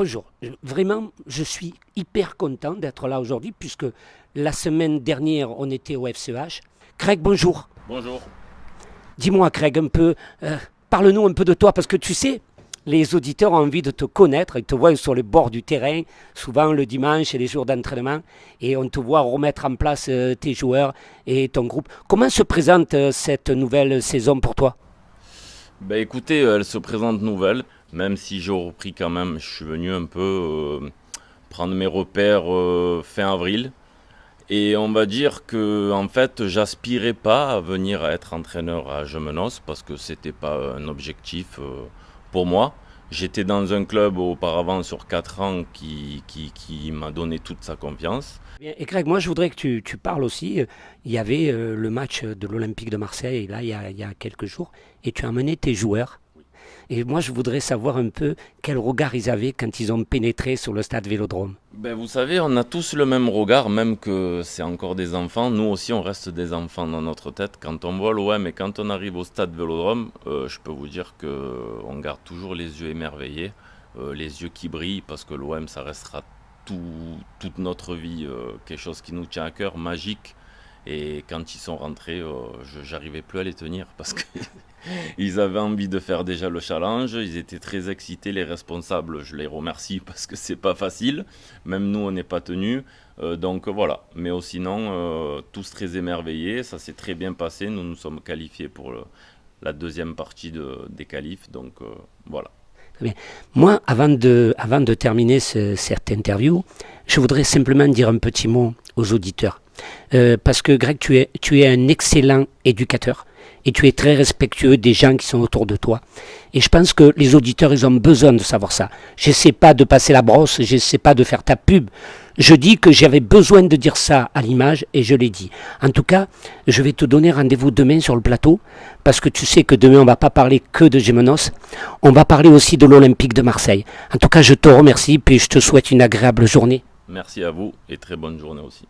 Bonjour. Vraiment, je suis hyper content d'être là aujourd'hui puisque la semaine dernière, on était au FCH. Craig, bonjour. Bonjour. Dis-moi, Craig, un peu, euh, parle-nous un peu de toi parce que tu sais, les auditeurs ont envie de te connaître. Ils te voient sur les bords du terrain, souvent le dimanche et les jours d'entraînement, et on te voit remettre en place euh, tes joueurs et ton groupe. Comment se présente euh, cette nouvelle saison pour toi? Ben écoutez, elle se présente nouvelle. Même si j'ai repris quand même, je suis venu un peu euh, prendre mes repères euh, fin avril. Et on va dire que en fait, j'aspirais pas à venir être entraîneur à Gemenos parce que c'était pas un objectif euh, pour moi. J'étais dans un club auparavant sur 4 ans qui, qui, m'a donné toute sa confiance. Et Greg, moi je voudrais que tu, tu parles aussi. Il y avait le match de l'Olympique de Marseille, là, il y, a, il y a quelques jours, et tu as amené tes joueurs et moi, je voudrais savoir un peu quel regard ils avaient quand ils ont pénétré sur le stade Vélodrome. Ben, vous savez, on a tous le même regard, même que c'est encore des enfants. Nous aussi, on reste des enfants dans notre tête. Quand on voit l'OM et quand on arrive au stade Vélodrome, euh, je peux vous dire qu'on garde toujours les yeux émerveillés, euh, les yeux qui brillent, parce que l'OM, ça restera toute notre vie euh, quelque chose qui nous tient à cœur, magique. Et quand ils sont rentrés, je j'arrivais plus à les tenir parce que ils avaient envie de faire déjà le challenge, ils étaient très excités, les responsables, je les remercie parce que c'est pas facile, même nous on n'est pas tenus, euh, donc voilà. Mais sinon, euh, tous très émerveillés, ça s'est très bien passé, nous nous sommes qualifiés pour la deuxième partie des qualifs, donc euh, voilà. Moi, avant de terminer cette interview, je voudrais simplement dire un petit mot aux auditeurs. Parce que Greg, tu es, tu es un excellent éducateur et tu es très respectueux des gens qui sont autour de toi. Et je pense que les auditeurs, ils ont besoin de savoir ça. Je sais pas de passer la brosse, je sais pas de faire ta pub. Je dis que j'avais besoin de dire ça à l'image et je l'ai dit. En tout cas, je vais te donner rendez-vous demain sur le plateau parce que tu sais que demain on va pas parler que de Gémenos, on va parler aussi de l'Olympique de Marseille. En tout cas, je te remercie et je te souhaite une agréable journée. Merci à vous et très bonne journée aussi.